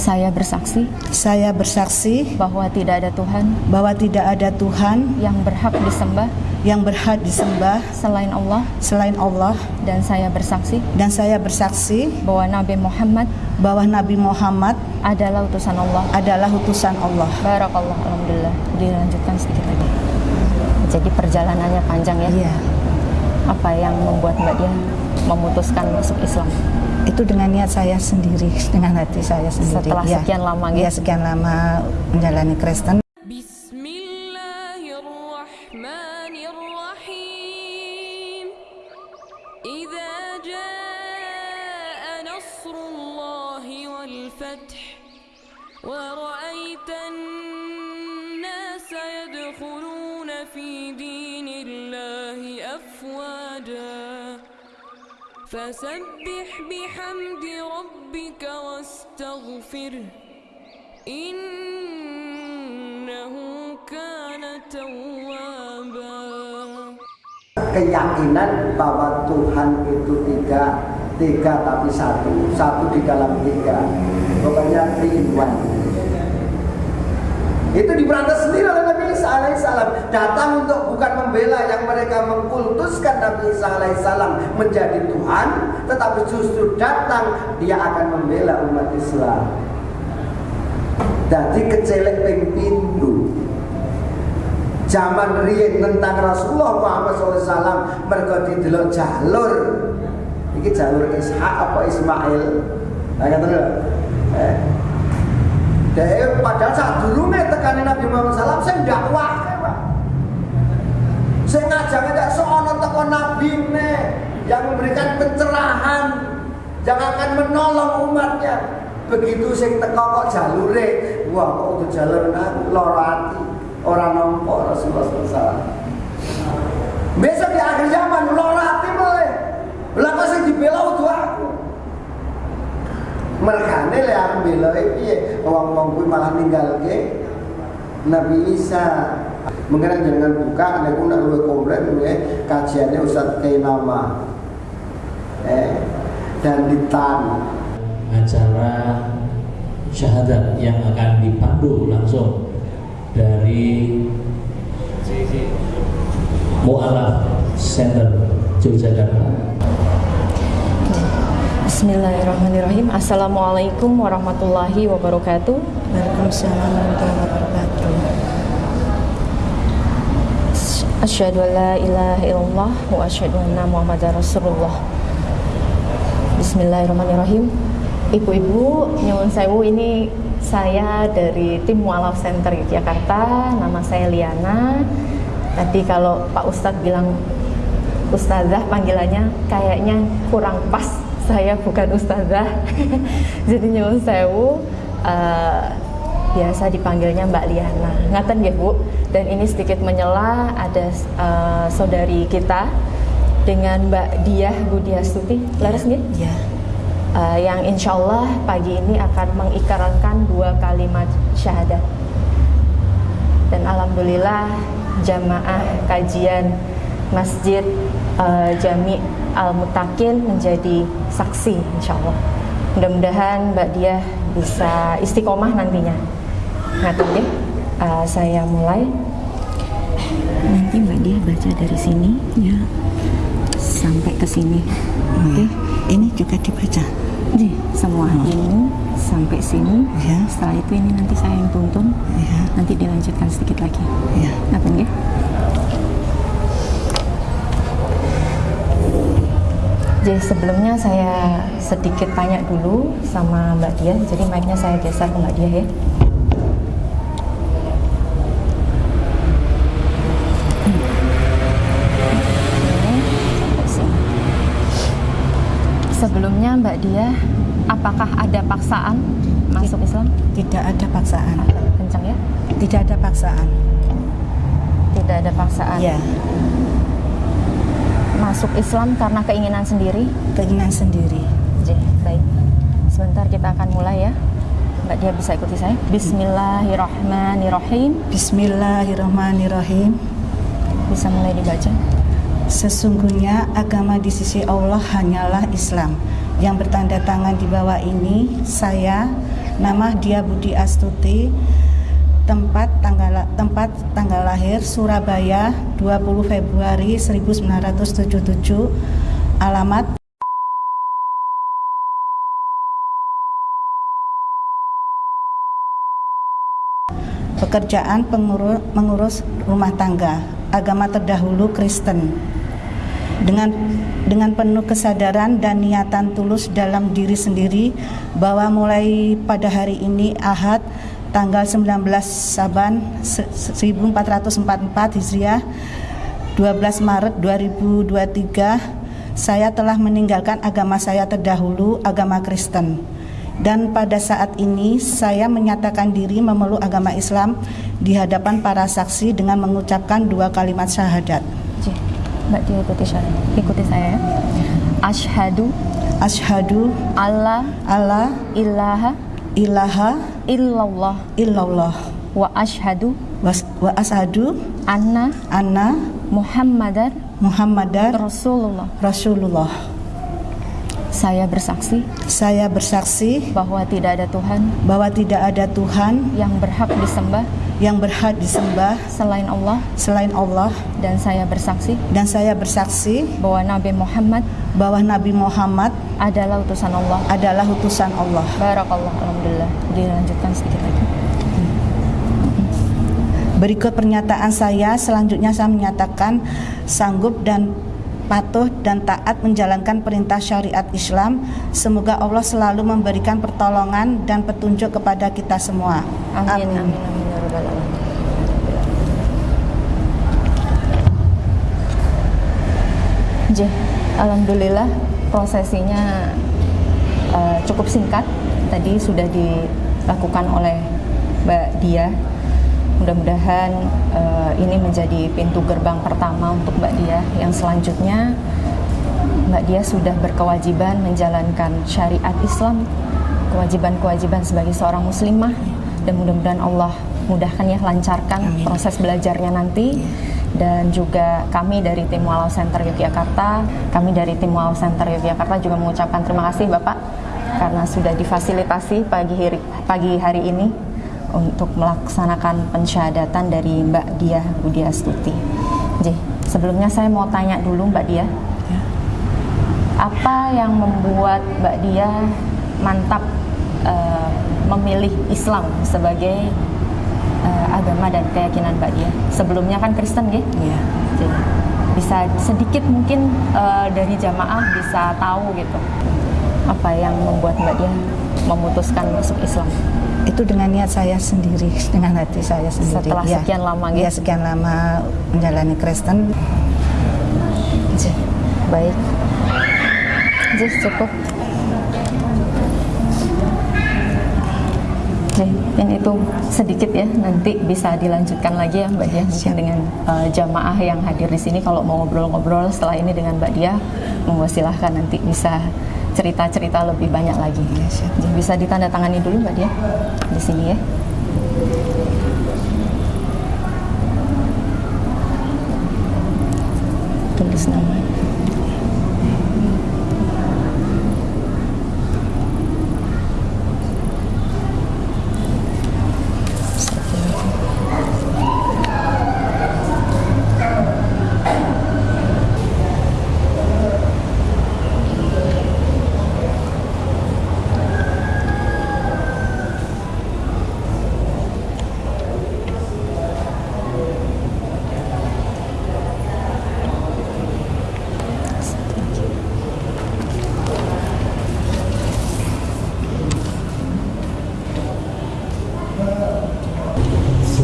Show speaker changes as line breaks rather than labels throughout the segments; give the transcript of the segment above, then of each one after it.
Saya bersaksi
Saya bersaksi
bahwa tidak ada Tuhan
bahwa tidak ada Tuhan
yang berhak disembah
yang berhak disembah
selain Allah
selain Allah
dan saya bersaksi
dan saya bersaksi
bahwa Nabi Muhammad
bahwa Nabi Muhammad
adalah utusan Allah.
adalah utusan Allah.
Barakallah, alhamdulillah. Dilanjutkan sedikit lagi. Jadi perjalanannya panjang ya.
Iya.
Apa yang membuat Mbak Dia memutuskan masuk Islam?
itu dengan niat saya sendiri, dengan hati saya sendiri.
Setelah
ya.
sekian lama gitu. Ya,
iya, sekian lama menjalani Kristen.
فسبح بحمد ربك واستغفره إنه كان توابا
keyakinan bahwa Tuhan itu tiga tiga tapi satu satu di dalam tiga pokoknya three in one itu diberantas sendiri oleh Nabi Isa alaihissalam datang untuk bukan membela yang mereka mengkultuskan Nabi Isa alaihissalam menjadi Tuhan tetapi justru datang dia akan membela umat Islam. Jadi kecelek pindu zaman riyen tentang Rasulullah Muhammad SAW mereka didelok jalur. Iki jalur Ishak apa Ismail? Nah eh Dia padahal saat dulu tekani Nabi Muhammad SAW saya dakwah Pak. Saya ngajak ngajak seorang teko Nabi ne yang memberikan pencerahan yang akan menolong umatnya. Begitu sing teko kok jalure wah kok untuk jalur nang loro ati. Orang nompo Rasulullah SAW besok di akhir zaman loro ati boleh. Lah kok sing mergane le aku bela piye wong-wong kuwi malah ninggalke. Nabi Isa. Mungkin jangan buka, nek nak luwe komplain ya kajiannya Ustaz Kainama eh dan ditan.
Acara syahadat yang akan dipandu langsung dari Mu'alaf Center Yogyakarta.
Bismillahirrahmanirrahim. Assalamualaikum warahmatullahi wabarakatuh.
Waalaikumsalam warahmatullahi wabarakatuh.
Asyhadu an la ilaha illallah wa asyhadu anna Muhammadar Rasulullah. Bismillahirrahmanirrahim. Ibu-ibu, nyuwun sewu ini saya dari tim Mualaf Center Yogyakarta. Nama saya Liana. Tadi kalau Pak Ustadz bilang Ustazah panggilannya kayaknya kurang pas. Saya bukan Ustazah. Jadi nyuwun sewu eh, biasa dipanggilnya Mbak Liana. Ngaten ya Bu. Dan ini sedikit menyela ada eh, saudari kita dengan Mbak Diah Budiastuti. Laras nggih?
Ya.
Eh, yang insya Allah pagi ini akan mengikrarkan dua kalimat syahadat. Dan alhamdulillah jamaah kajian Masjid eh, Jami Al Mutakin menjadi saksi insya Allah. Mudah-mudahan Mbak Diah bisa istiqomah nantinya. Ngaten nggih? Eh, saya mulai. Nanti Mbak Diah baca dari sini
Ya.
sampai ke sini. Oke.
Ini juga dibaca.
Nih, semua ini sampai sini.
Ya.
Setelah itu ini nanti saya yang tuntun.
Ya.
Nanti dilanjutkan sedikit lagi.
Ya.
Apa Jadi sebelumnya saya sedikit tanya dulu sama Mbak Dia. Jadi mic-nya saya geser ke Mbak Dia ya. Sebelumnya Mbak Dia, apakah ada paksaan masuk Islam?
Tidak ada paksaan.
Kencang ya?
Tidak ada paksaan.
Tidak ada paksaan.
Ya,
Masuk Islam karena keinginan sendiri.
keinginan sendiri.
J, baik. Sebentar kita akan mulai ya. Mbak Dia bisa ikuti saya. Bismillahirrahmanirrahim.
Bismillahirrahmanirrahim.
Bisa mulai dibaca.
Sesungguhnya agama di sisi Allah hanyalah Islam.
yang bertanda tangan di bawah ini saya nama dia Budi Astuti tempat tanggal tempat tanggal lahir Surabaya 20 Februari 1977 alamat pekerjaan pengurus, mengurus rumah tangga agama terdahulu Kristen. Dengan dengan penuh kesadaran dan niatan tulus dalam diri sendiri bahwa mulai pada hari ini Ahad tanggal 19 Saban 1444 Hijriah 12 Maret 2023 saya telah meninggalkan agama saya terdahulu agama Kristen dan pada saat ini saya menyatakan diri memeluk agama Islam di hadapan para saksi dengan mengucapkan dua kalimat syahadat.
Mbak Dia ikuti saya. Ikuti saya ya. Ashhadu
Asyhadu
alla
alla
ilaha
ilaha
illallah
illallah
wa ashhadu
was- wa asyhadu
anna
anna
Muhammadar
Muhammadar
Rasulullah.
Rasulullah.
Saya bersaksi
Saya bersaksi
bahwa tidak ada Tuhan
bahwa tidak ada Tuhan
yang berhak disembah
yang berhak disembah
selain Allah
selain Allah
dan saya bersaksi
dan saya bersaksi
bahwa Nabi Muhammad
bahwa Nabi Muhammad
adalah utusan Allah.
adalah utusan Allah.
Barakallah, alhamdulillah. Dilanjutkan sedikit lagi.
Berikut pernyataan saya, selanjutnya saya menyatakan sanggup dan patuh dan taat menjalankan perintah syariat Islam. Semoga Allah selalu memberikan pertolongan dan petunjuk kepada kita semua.
Amin, amin, amin, ya rabbal alamin. J, alhamdulillah prosesinya eh, cukup singkat. Tadi sudah dilakukan oleh Mbak Dia. Mudah-mudahan eh, ini menjadi pintu gerbang pertama untuk Mbak Dia. Yang selanjutnya Mbak Dia sudah berkewajiban menjalankan syariat Islam, kewajiban-kewajiban sebagai seorang muslimah dan mudah-mudahan Allah mudahkan ya lancarkan proses belajarnya nanti. Dan juga kami dari tim Walau Center Yogyakarta, kami dari tim Walau Center Yogyakarta juga mengucapkan terima kasih Bapak karena sudah difasilitasi pagi hari, pagi hari ini untuk melaksanakan pensyahadatan dari Mbak Dia Budi Astuti. J, sebelumnya saya mau tanya dulu Mbak Dia, apa yang membuat Mbak Dia mantap eh, memilih Islam sebagai agama dan keyakinan Mbak Dia? Sebelumnya kan Kristen, ya?
Iya.
Jadi, bisa sedikit mungkin eh, dari jamaah bisa tahu gitu apa yang membuat Mbak Dia memutuskan masuk Islam?
Itu dengan niat saya sendiri, dengan hati saya sendiri.
Setelah
Ya.
sekian lama, gitu?
Ya, sekian lama menjalani Kristen.
Baik. J, cukup. Ini itu sedikit ya, nanti bisa dilanjutkan lagi ya Mbak Dia mungkin dengan eh, jamaah yang hadir di sini kalau mau ngobrol-ngobrol setelah ini dengan Mbak Dia, monggo silahkan nanti bisa cerita-cerita lebih banyak lagi. J, bisa ditandatangani dulu Mbak Dia di sini ya. Tulis nama.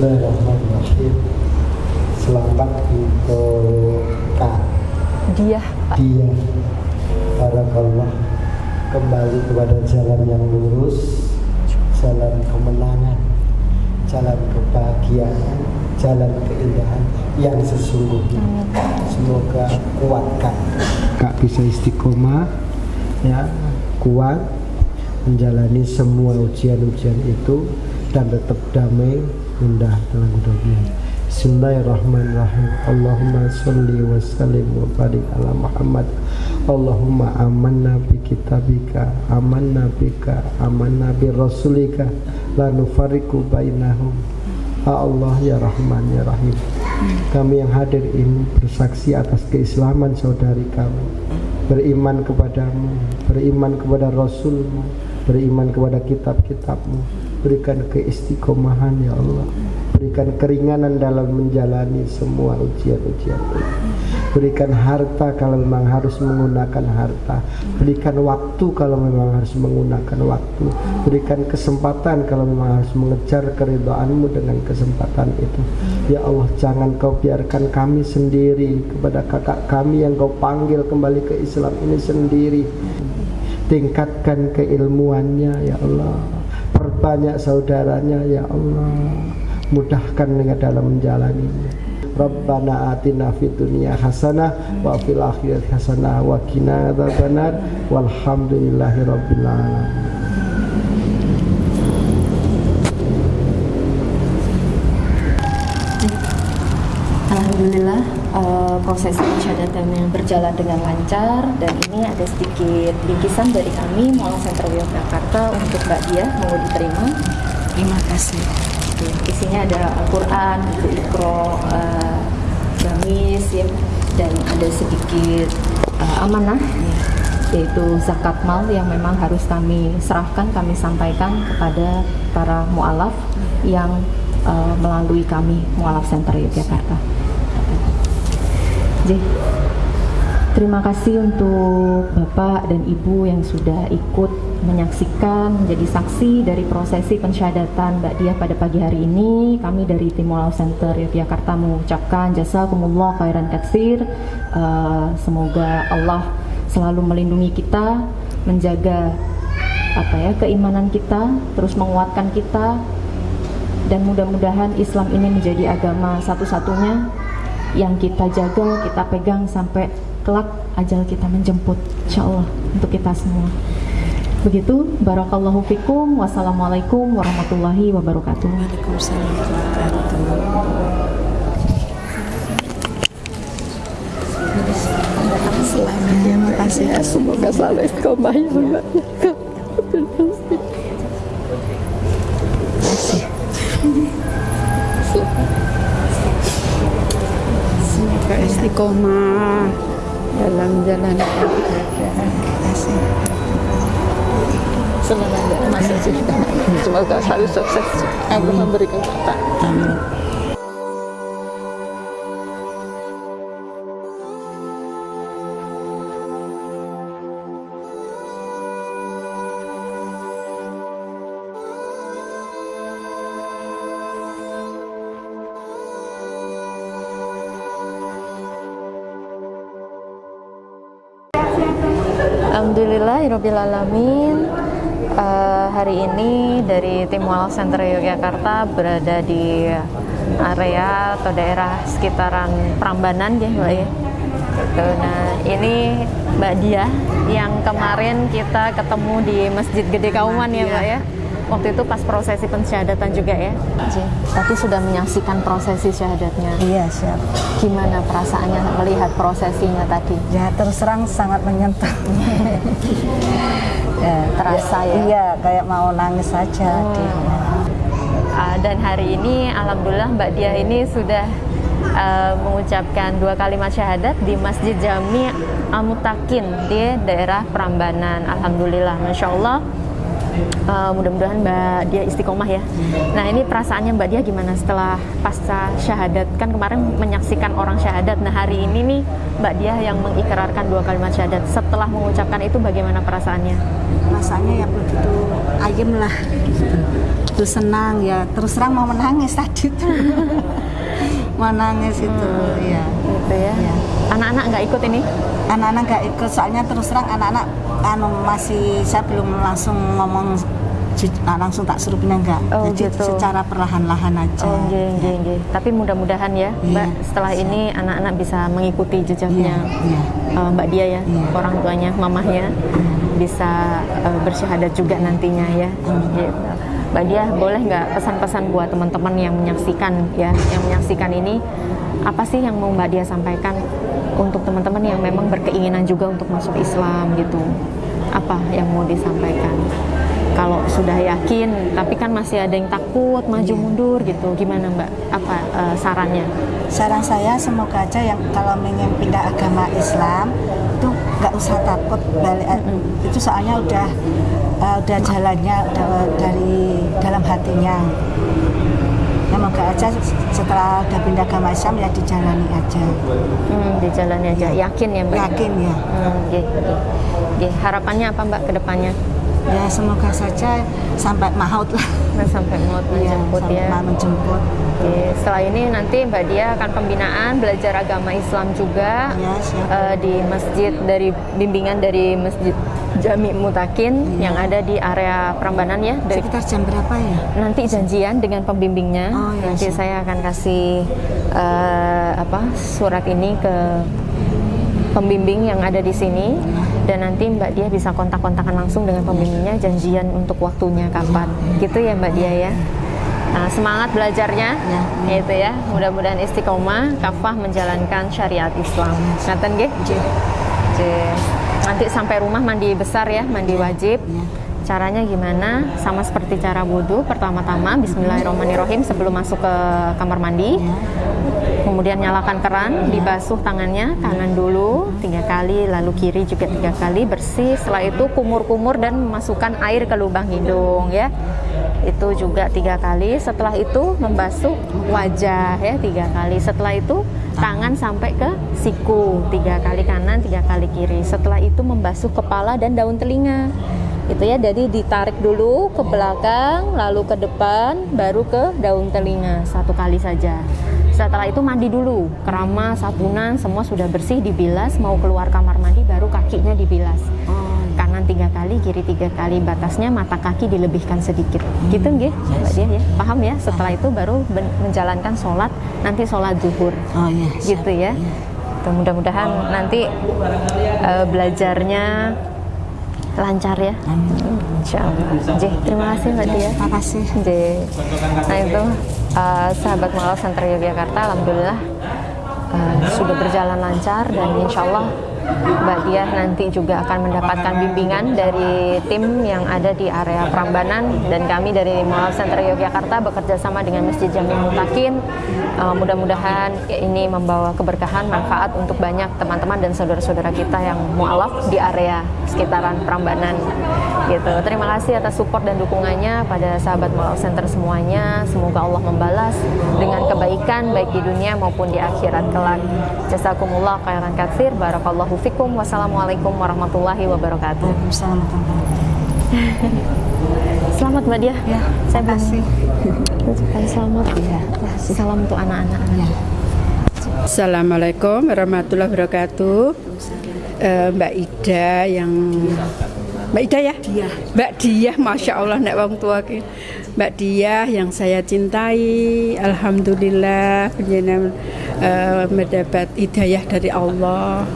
Bismillahirrahmanirrahim. Selamat untuk Kak
Dia Pak.
Dia Barakallah kembali kepada jalan yang lurus, jalan kemenangan, jalan kebahagiaan, jalan keindahan yang sesungguhnya. Semoga kuatkan. Kak bisa istiqomah, ya kuat menjalani semua ujian-ujian itu dan tetap damai indah dalam hidupnya. Bismillahirrahmanirrahim. Allahumma salli wa sallim wa barik ala Muhammad. Allahumma amanna bi kitabika amanna bika amanna bi rasulika la nufariqu bainahum Ya Allah ya Rahman ya Rahim kami yang hadir ini bersaksi atas keislaman saudari kami beriman kepadamu beriman kepada Rasulmu beriman kepada kitab-kitabmu berikan keistiqomahan ya Allah. Berikan keringanan dalam menjalani semua ujian-ujian. Berikan harta kalau memang harus menggunakan harta. Berikan waktu kalau memang harus menggunakan waktu. Berikan kesempatan kalau memang harus mengejar keridhaanmu dengan kesempatan itu. Ya Allah jangan kau biarkan kami sendiri kepada kakak kami yang kau panggil kembali ke Islam ini sendiri. Tingkatkan keilmuannya ya Allah perbanyak saudaranya ya Allah. Mudahkan dengan dalam menjalaninya. Rabbana atina fid dunya hasanah wa fil akhirati hasanah wa qina adzabannar. Walhamdulillahi rabbil alamin
Eh, proses pensyahadatannya berjalan dengan lancar dan ini ada sedikit bingkisan dari kami Mualaf Center Yogyakarta untuk Mbak Dia mau diterima.
Terima kasih.
Isinya ada Al-Quran, Iqro, eh, gamis ya, dan ada sedikit eh, amanah yaitu zakat mal yang memang harus kami serahkan, kami sampaikan kepada para mualaf yang eh, melalui kami Mualaf Center Yogyakarta. Terima kasih untuk Bapak dan Ibu yang sudah ikut menyaksikan, menjadi saksi dari prosesi pensyahadatan Mbak Diah pada pagi hari ini. Kami dari tim Mualaf Center Yogyakarta mengucapkan jazakumullah khairan katsir. Eh, semoga Allah selalu melindungi kita, menjaga apa ya keimanan kita, terus menguatkan kita dan mudah-mudahan Islam ini menjadi agama satu-satunya yang kita jaga, kita pegang sampai kelak ajal kita menjemput insya Allah untuk kita semua. Begitu barakallahu fikum. Wassalamualaikum warahmatullahi wabarakatuh.
Waalaikumsalam warahmatullahi Selamat terima kasih ya semoga selalu istiqomah ya Mbak. Istiqomah. Dalam jalan
sebenarnya masih semoga selalu sukses Allah memberikan kata
Alhamdulillahirrahmanirrahim Eh, Hari ini dari tim Mualaf Center Yogyakarta berada di area atau daerah sekitaran Prambanan ya Mbak ya. Gitu. Nah ini Mbak Dia yang kemarin kita ketemu di Masjid Gede Kauman ya Mbak ya Waktu itu pas prosesi pensyahadatan juga ya Ji. Tapi sudah menyaksikan prosesi syahadatnya
Iya siap.
Gimana perasaannya melihat prosesinya tadi?
Ya terus terang sangat menyentuh. ya,
Terasa ya?
Iya kayak mau nangis saja.
Uh, dan hari ini alhamdulillah Mbak Dia ini sudah uh, mengucapkan dua kalimat syahadat di Masjid Jami Amutakin di daerah Prambanan. Alhamdulillah, masya Allah. Uh, mudah-mudahan Mbak Dia istiqomah ya. Nah ini perasaannya Mbak Dia gimana setelah pasca syahadat? Kan kemarin menyaksikan orang syahadat. Nah hari ini nih Mbak Dia yang mengikrarkan dua kalimat syahadat. Setelah mengucapkan itu bagaimana perasaannya?
Rasanya ya begitu ayem lah. Itu senang ya. Terus terang mau menangis tadi tuh. mau nangis itu ya.
Gitu ya.
Iya.
Anak-anak nggak ikut ini?
Anak-anak nggak ikut soalnya terus terang anak-anak anu masih saya belum langsung ngomong ju- ah, langsung tak suruh pindah enggak.
Oh,
Jadi
gitu.
secara perlahan-lahan aja.
Oh, nggih, nggih, nggih. Tapi mudah-mudahan ya,
Iya,
Mbak, setelah ini anak-anak bisa mengikuti jejaknya
Iya, iya.
eh, Mbak dia ya,
Iya.
orang tuanya, mamahnya bisa eh, bersyahadat juga nantinya ya. Gitu. Mbak dia boleh nggak pesan-pesan buat teman-teman yang menyaksikan ya, yang menyaksikan ini apa sih yang mau Mbak Dia sampaikan untuk teman-teman yang memang berkeinginan juga untuk masuk Islam gitu? Apa yang mau disampaikan? Kalau sudah yakin, tapi kan masih ada yang takut maju mundur gitu, gimana Mbak? Apa eh, sarannya?
Saran saya semoga aja yang kalau ingin pindah agama Islam itu nggak usah takut balik eh, itu soalnya udah eh, udah jalannya udah dari dalam hatinya. Ya moga aja setelah udah pindah agama Islam ya dijalani aja.
Hmm, di jalannya aja, yakin ya Mbak?
Yakin ya.
Hmm, nggih, nggih. Nggih, harapannya apa Mbak ke depannya?
Ya semoga saja sampai maut lah.
Nah, sampai mau
Ya,
menjemput
sampai
ya.
mau menjemput.
Oke, setelah ini nanti Mbak Dia akan pembinaan belajar agama Islam juga
Ya, siap.
eh, di masjid dari bimbingan dari Masjid Jami Mutakin yang ada di area Prambanan ya. Dari
Sekitar jam berapa ya?
nanti janjian dengan pembimbingnya.
Oh, ya,
nanti
siap.
saya akan kasih eh, apa surat ini ke pembimbing yang ada di sini dan nanti Mbak Dia bisa kontak-kontakan langsung dengan pembimbingnya janjian untuk waktunya kapan. Gitu ya Mbak Dia ya. Nah, semangat belajarnya, gitu ya. Mudah-mudahan istiqomah, kafah menjalankan syariat Islam. Ngaten nggih? Nanti sampai rumah mandi besar ya, mandi wajib. Caranya gimana? Sama seperti cara wudhu. Pertama-tama Bismillahirrahmanirrahim sebelum masuk ke kamar mandi. Kemudian nyalakan keran, dibasuh tangannya kanan dulu tiga kali, lalu kiri juga tiga kali bersih. Setelah itu kumur-kumur dan memasukkan air ke lubang hidung ya. Itu juga tiga kali. Setelah itu membasuh wajah ya tiga kali. Setelah itu tangan sampai ke siku tiga kali kanan, tiga kali kiri. Setelah itu membasuh kepala dan daun telinga itu ya jadi ditarik dulu ke belakang lalu ke depan baru ke daun telinga satu kali saja setelah itu mandi dulu kerama sabunan semua sudah bersih dibilas mau keluar kamar mandi baru kakinya dibilas tiga kali kiri tiga kali batasnya mata kaki dilebihkan sedikit gitu nggih mbak dia ya paham ya setelah itu baru menjalankan sholat nanti sholat zuhur
Oh iya.
gitu ya. Tuh, mudah-mudahan nanti eh, belajarnya lancar ya. Insya Allah. Jih, terima kasih Mbak Tia.
Terima kasih.
Jih. Nah itu eh, sahabat Malau Center Yogyakarta, alhamdulillah eh, sudah berjalan lancar dan insya Allah Mbak Diah nanti juga akan mendapatkan bimbingan dari tim yang ada di area Prambanan dan kami dari Malau Center Yogyakarta bekerja sama dengan Masjid Jami Mutakin. Eh, mudah-mudahan ini membawa keberkahan, manfaat untuk banyak teman-teman dan saudara-saudara kita yang mualaf di area sekitaran Prambanan. Gitu. Terima kasih atas support dan dukungannya pada sahabat Malau Center semuanya. Semoga Allah membalas dengan kebaikan baik di dunia maupun di akhirat kelak. Jazakumullah khairan katsir. Barakallahu fikum. Wassalamualaikum warahmatullahi wabarakatuh.
Waalaikumsalam warahmatullahi
Selamat Mbak Dia.
Ya,
saya
terima kasih.
ucapkan selamat.
Ya.
Salam untuk anak-anak.
Ya.
Assalamualaikum warahmatullahi wabarakatuh. Eh, Mbak Ida yang Mbak Ida ya? Mbak Diah, masya Allah nek wong tua ki. Mbak Diah yang saya cintai, alhamdulillah penjenengan eh, mendapat hidayah dari Allah.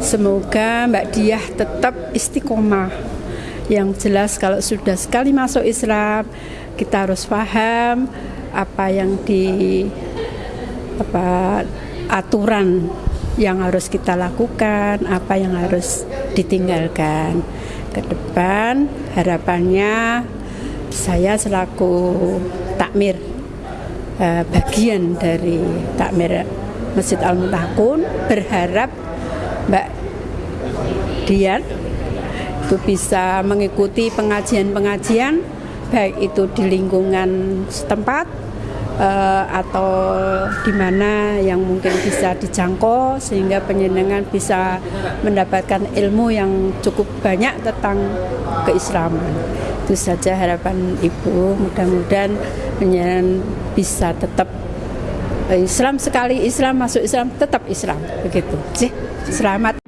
Semoga Mbak Diah tetap istiqomah. Yang jelas kalau sudah sekali masuk Islam, kita harus paham apa yang di apa aturan yang harus kita lakukan, apa yang harus ditinggalkan. Ke depan harapannya saya selaku takmir eh, bagian dari takmir Masjid Al Mutakun berharap Mbak Dian itu bisa mengikuti pengajian-pengajian baik itu di lingkungan setempat eh, atau di mana yang mungkin bisa dijangkau sehingga penyenangan bisa mendapatkan ilmu yang cukup banyak tentang keislaman. Itu saja harapan Ibu. Mudah-mudahan penyenangan bisa tetap Islam sekali Islam masuk Islam tetap Islam begitu. Sih. Selamat